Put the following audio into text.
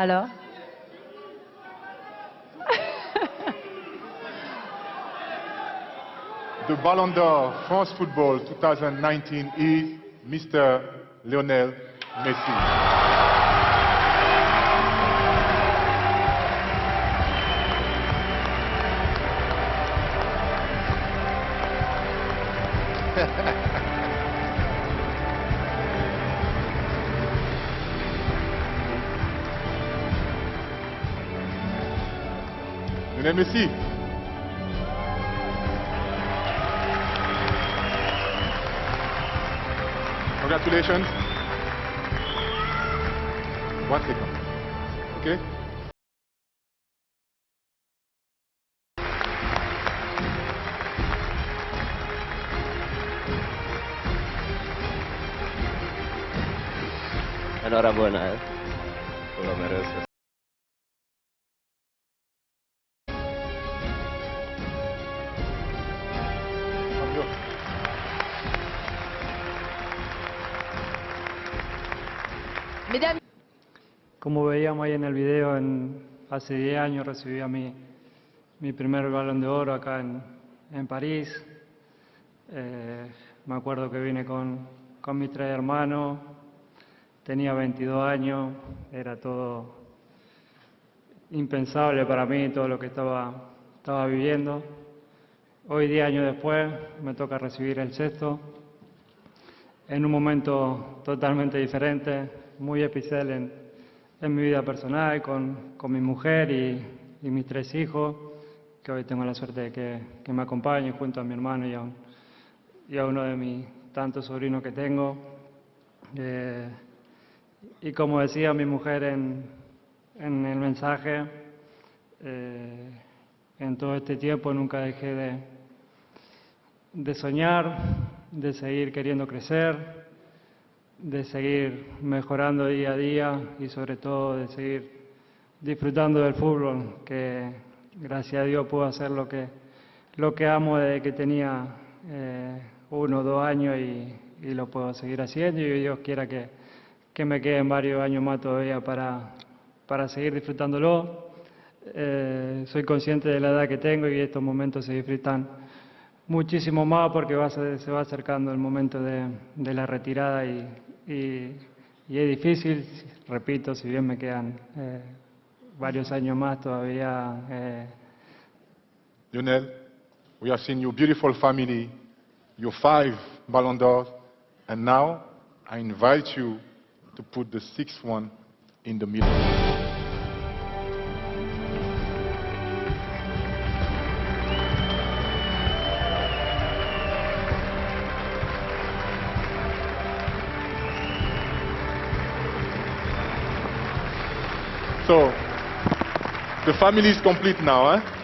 Alors The Ballon d'Or France Football 2019 is Mr. Lionel Messi. Let me see. congratulations. One second. Okay? Enhorabuena. Eh. Hola, merece. Como veíamos ahí en el video, en- hace 10 años recibí a mi, mi primer balón de oro acá en, en París. Eh, me acuerdo que vine con, con mis tres hermanos, tenía 22 años, era todo impensable para mí, todo lo que estaba, estaba viviendo. Hoy, 10 años después, me toca recibir el sexto en un momento totalmente diferente, muy especial en, en mi vida personal, con, con mi mujer y, mis tres hijos, que hoy tengo la suerte de que, me acompañen junto a mi hermano y a, un- y a uno de mis tantos sobrinos que tengo. Eh, y como decía mi mujer en, en el mensaje, eh, en todo este tiempo nunca dejé de, de soñar, de seguir queriendo crecer, de seguir mejorando día a día y sobre todo de seguir disfrutando del fútbol, que gracias a Dios puedo hacer lo que, lo que amo desde que tenía eh, uno o dos años y, lo puedo seguir haciendo y Dios quiera que, que me queden varios años más todavía para, para seguir disfrutándolo. Eh, soy consciente de la edad que tengo y estos momentos se disfrutan muchísimo más porque va se va acercando el momento de, de la retirada y, y- es difícil, repito, si bien me quedan eh, varios años más todavía. eh, Lionel, we have seen your beautiful family, your five Ballon d'Ors, and now I invite you to put the sixth one in the middle. So, the family is complete now, eh?